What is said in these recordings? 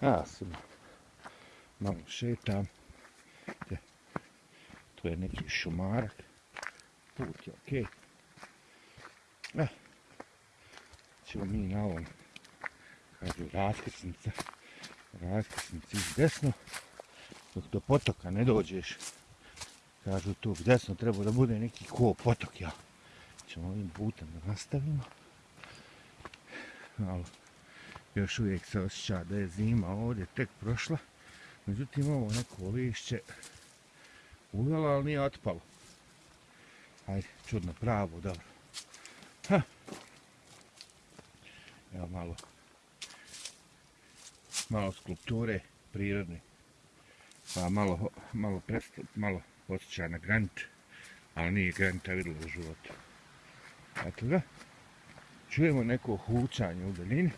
Ja sam malo šetam. Te, tu je neki šumarak. Put je okej. Okay. Eh, ćemo mi na ovom, kažu, raskrsnica. raskrsnici iz desno. Dok do potoka ne dođeš, kažu tu desno treba da bude neki ko potok, ja. Ćemo ovim putem da nastavimo. Malo još uvijek se osjeća da je zima ovdje tek prošla. Međutim, ovo neko lišće uvjelo, ali nije otpalo. Ajde, čudno pravo, dobro. Ha. Evo malo malo skulpture prirodne. Pa malo, malo, presto, malo osjeća na granit, ali nije granita vidjela u životu. Eto ga. Čujemo neko hučanje u daljini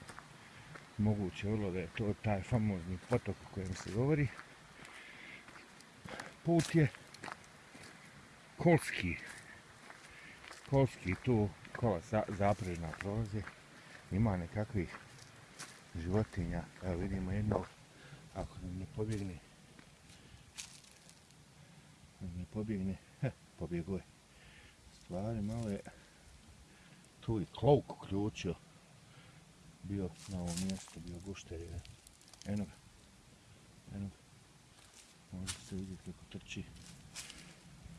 moguće vrlo da je to taj famozni potok o kojem se govori. Put je kolski. Kolski tu kola za, zaprežna prolaze. Ima nekakvih životinja. Evo vidimo jedno, ako nam ne pobjegne, nam ne pobjegne, heh, pobjeguje. Stvari malo je tu i klovku ključio bio na ovom mjestu, bio gušter je. Eno ga. Eno ga. Može se vidjeti kako trči.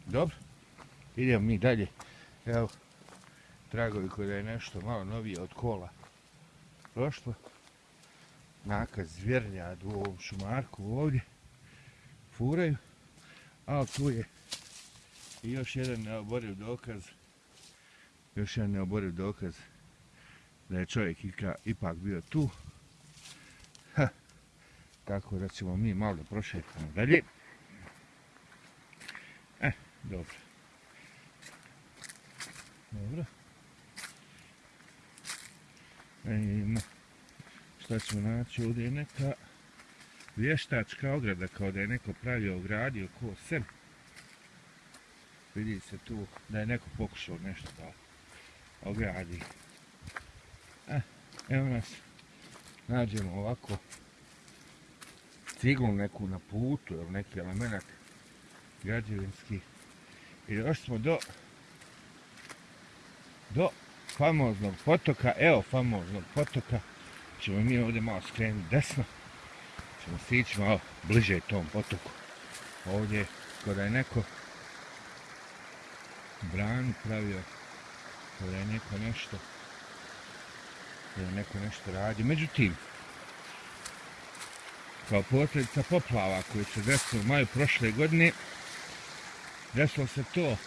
Dobro. Idemo mi dalje. Evo. Tragovi koji je nešto malo novije od kola prošlo. Nakaz zvjernja u ovom šumarku ovdje. Furaju. Ali tu je i još jedan neoboriv dokaz. Još jedan neoboriv dokaz da je čovjek ipak bio tu. Ha. Tako da ćemo mi malo da prošetamo dalje. E, dobro. Dobro. E, ima. Šta ćemo naći? Ovdje je neka vještačka ograda, kao da je neko pravio ogradio ko sem. Vidi se tu da je neko pokušao nešto da ogradi. Evo nas, nađemo ovako ciglu neku na putu, ili neki element građevinski. I još smo do do famoznog potoka, evo famoznog potoka, ćemo mi ovdje malo skrenuti desno, ćemo stići malo bliže tom potoku. Ovdje, kada je neko bran pravio, kada je neko nešto da neko nešto radi. Međutim, kao posljedica poplava koje se desilo u maju prošle godine, desilo se to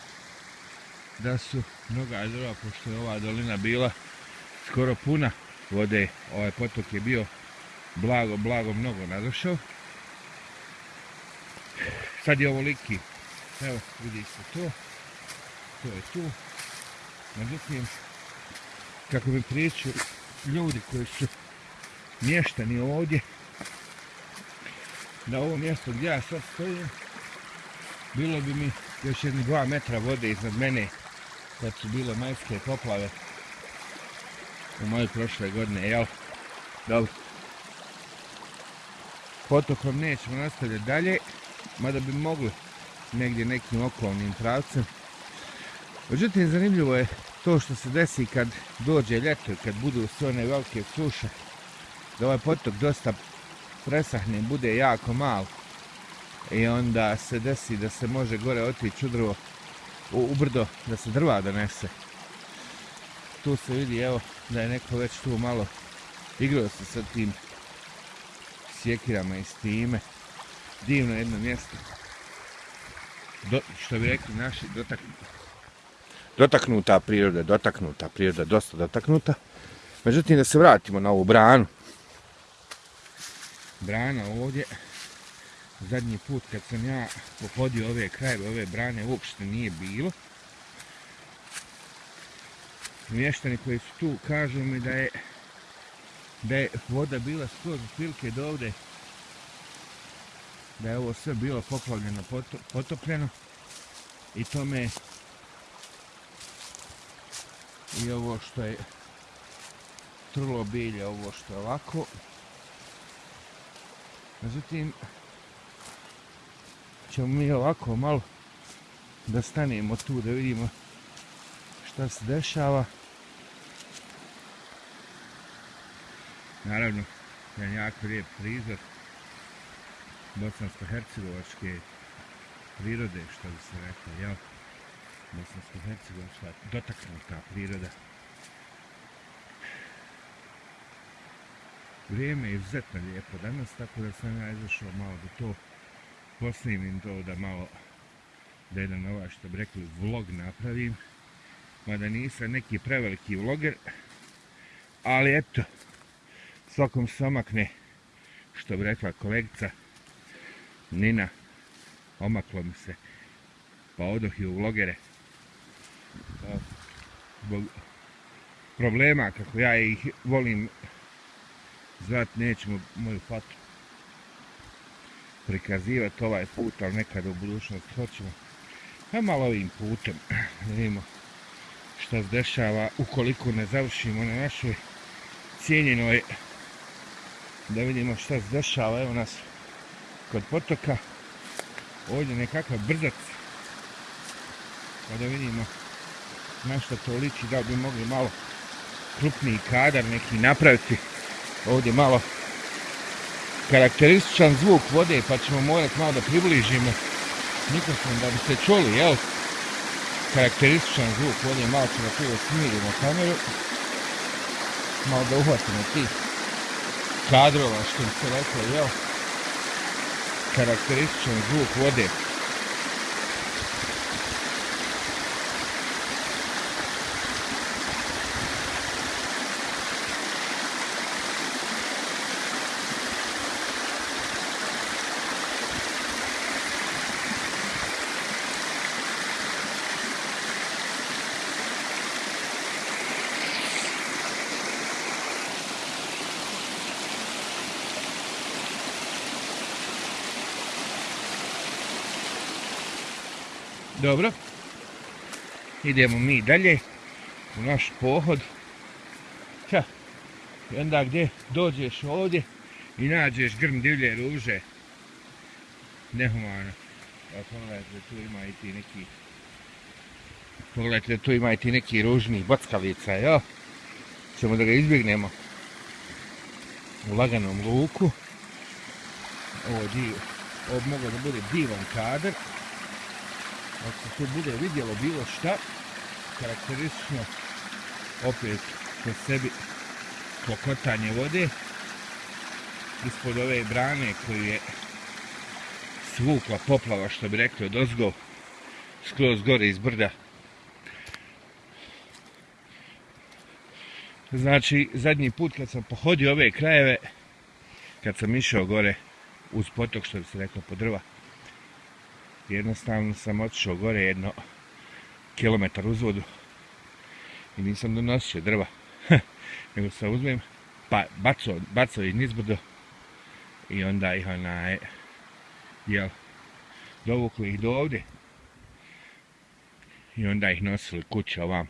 da su mnoga drva, pošto je ova dolina bila skoro puna vode, ovaj potok je bio blago, blago mnogo nadošao. Sad je ovo liki, evo vidi se to, to je tu. Međutim, kako bi pričao ljudi koji su mještani ovdje na ovo mjesto gdje ja sad stojim bilo bi mi još jedni dva metra vode iznad mene kad su bile majske poplave u moje prošle godine, jel? Dobro. Potokom nećemo nastavljati dalje, mada bi mogli negdje nekim okolnim pravcem. Međutim, zanimljivo je to što se desi kad dođe ljeto i kad budu sve one velike suše, da ovaj potok dosta presahne, bude jako mal i onda se desi da se može gore otići u drvo, u, u brdo, da se drva donese. Tu se vidi, evo, da je neko već tu malo igrao se sa tim sjekirama i s time. Divno jedno mjesto. Do, što bi rekli naši, dotaknuti dotaknuta priroda, dotaknuta priroda, dosta dotaknuta. Međutim, da se vratimo na ovu branu. Brana ovdje, zadnji put kad sam ja pohodio ove krajeve, ove brane, uopšte nije bilo. Mještani koji su tu kažu mi da je da je voda bila skroz otprilike do ovde da je ovo sve bilo poplavljeno, potopljeno i to me i ovo što je trlo bilje, ovo što je ovako. Međutim, ćemo mi ovako malo da stanemo tu da vidimo šta se dešava. Naravno, jedan jako lijep prizor bosansko-hercegovačke prirode, što bi se rekao, jel? Bosansko-hercegovačka dotaknuta priroda. Vrijeme je izuzetno lijepo danas, tako da sam ja izašao malo da to posnimim to, da malo da jedan ovaj što bi rekli vlog napravim. Mada nisam neki preveliki vloger, ali eto, svakom se omakne, što bi rekla kolegica Nina, omaklo mi se, pa odoh i u vlogere. Zbog problema, kako ja ih volim zvat, nećemo moju fatu prikazivati ovaj put, ali nekada u budućnosti hoćemo. Pa malo ovim putem, da vidimo šta se dešava ukoliko ne završimo na našoj cijenjenoj da vidimo šta se dešava evo nas kod potoka ovdje nekakav brzac pa da vidimo na što to liči da bi mogli malo krupniji kadar neki napraviti. Ovdje malo karakterističan zvuk vode pa ćemo morati malo da približimo mikrofon da bi se čuli jel? Karakterističan zvuk vode malo ćemo tu da smirimo kameru. Malo da uhvatimo tih kadrova što bi se rekao jel? Karakterističan zvuk vode. Dobro. Idemo mi dalje u naš pohod. Ča, I onda gdje dođeš ovdje i nađeš grm divlje ruže. Nehumano. Pa pogledajte, tu ima i ti neki... Pogledajte, tu ima i ti neki ružni bockalica, jo? Ćemo da ga izbjegnemo u laganom luku. Ovo, dio, ovo mogo da bude divan kadar ako se tu bude vidjelo bilo šta, karakteristično opet po sebi pokotanje vode ispod ove brane koju je svukla poplava, što bi rekli, od ozgo skroz gore iz brda. Znači, zadnji put kad sam pohodio ove krajeve, kad sam išao gore uz potok, što bi se rekao, po drva, jednostavno sam otišao gore jedno kilometar uzvodu i nisam donosio drva. Nego sam uzmem pa baco, baco ih nizbrdo i onda ih onaj jel dovukli ih do ovde i onda ih nosili kuće ovam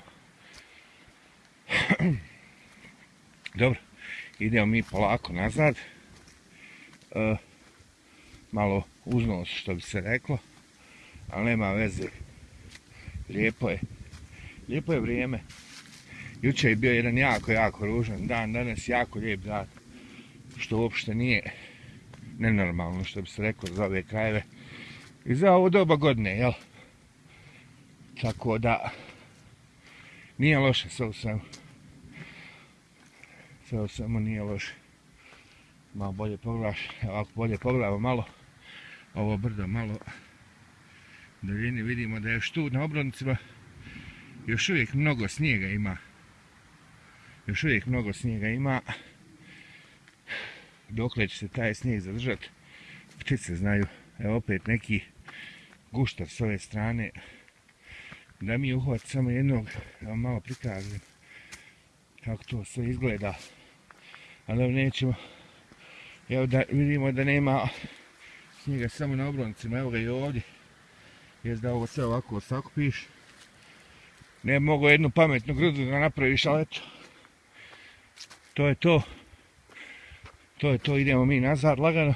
dobro idemo mi polako nazad. Uh, malo uznos što bi se reklo ali nema veze. Lijepo je. Lijepo je vrijeme. Juče je bio jedan jako, jako ružan dan, danas jako lijep dan. Što uopšte nije nenormalno, što bi se rekao za ove krajeve. I za ovo doba godine, jel? Tako da, nije loše, sve u svemu. Sve u svemu nije loše. Malo bolje pogledaš, ovako bolje pogledamo malo. Ovo brdo malo daljini vidimo da je još tu na obroncima još uvijek mnogo snijega ima. Još uvijek mnogo snijega ima. Dokle će se taj snijeg zadržati ptice znaju. Evo opet neki guštar s ove strane. Da mi uhvat samo jednog da vam malo prikažem kako to sve izgleda. Ali nećemo. Evo da vidimo da nema snijega samo na obroncima, evo ga i ovdje. Jes da ovo sve ovako sakupiš. Ne mogu jednu pametnu grudu da napraviš, ali eto. To je to. To je to, idemo mi nazad lagano.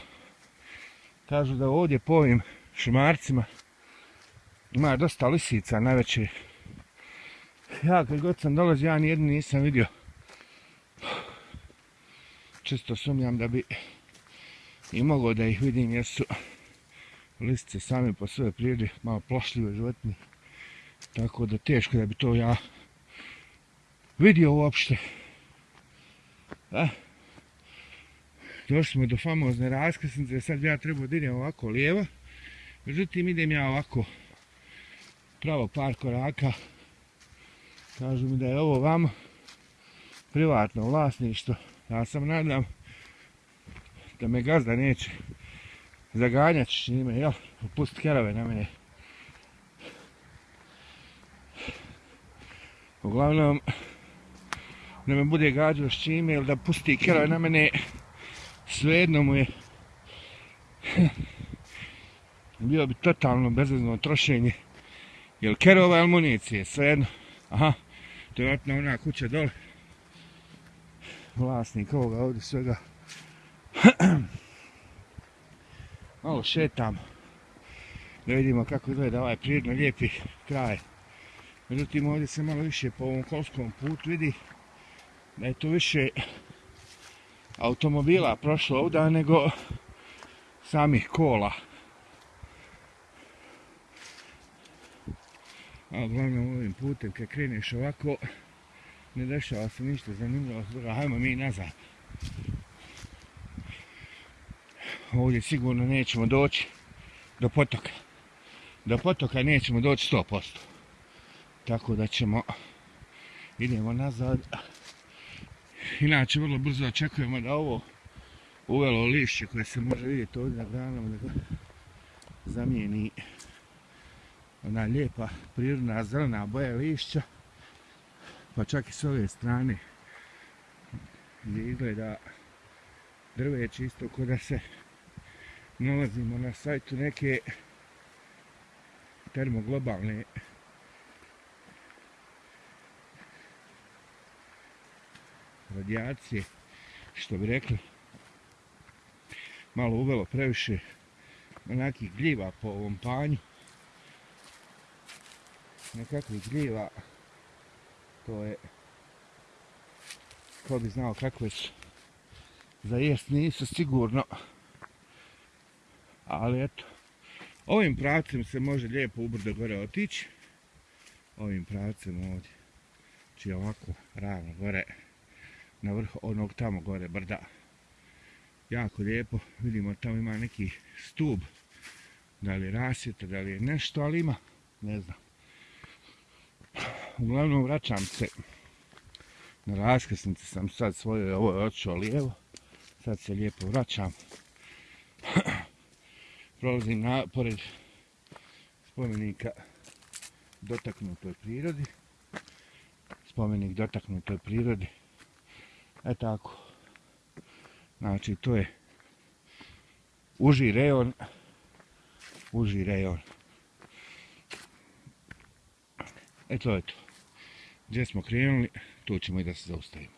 Kažu da ovdje po ovim šmarcima ima dosta lisica najveće. Ja kad god sam dolazio, ja nijednu nisam vidio. Čisto sumnjam da bi i mogao da ih vidim jer su listice same po sve prirode malo plašljive životinje. Tako da teško da bi to ja vidio uopšte. Da? Došli smo do famozne raskrsnice, sad ja trebao da idem ovako lijevo. Međutim, idem ja ovako pravo par koraka. Kažu mi da je ovo vam privatno vlasništvo. Ja sam nadam da me gazda neće zaganjati s njime, jel? Pust kerave na mene. Uglavnom, da me bude gađao s čime ili da pusti kerave na mene, svejedno mu je bio bi totalno bezvezno trošenje jel kerova ili municije, svejedno aha, to je vratno ona kuća dole vlasnik ovoga ovdje svega malo šetam da vidimo kako izgleda ovaj prirodno lijepi kraj međutim ovdje se malo više po ovom kolskom putu vidi da je to više automobila prošlo ovdje nego samih kola. A uglavnom ovim putem kad kreneš ovako ne dešava se ništa zanimljivo. Hajmo mi nazad. Ovdje sigurno nećemo doći do potoka. Do potoka nećemo doći 100%. Tako da ćemo idemo nazad. Inače, vrlo brzo očekujemo da ovo uvelo lišće koje se može vidjeti ovdje na granama da ga zamijeni ona lijepa prirodna zelena boja lišća pa čak i s ove strane gdje izgleda drveće isto kod da se nalazimo na sajtu neke termoglobalne radijacije, što bi rekli, malo uvelo previše onakih gljiva po ovom panju. Nekakvih gljiva, to je, ko bi znao kakve su, za jest nisu sigurno, ali eto, ovim pravcem se može lijepo ubrdo gore otići, ovim pravcem ovdje, či ovako ravno gore, na vrh onog tamo gore brda. Jako lijepo, vidimo tamo ima neki stub, da li je da li je nešto, ali ima, ne znam. Uglavnom vraćam se na raskrsnici, sam sad svoje, ovo je očeo lijevo, sad se lijepo vraćam. Prolazim na, pored spomenika dotaknutoj prirodi. Spomenik dotaknutoj prirodi. E tako. Znači, to je uži rejon. Uži rejon. E to je to. Gdje smo krenuli, tu ćemo i da se zaustavimo.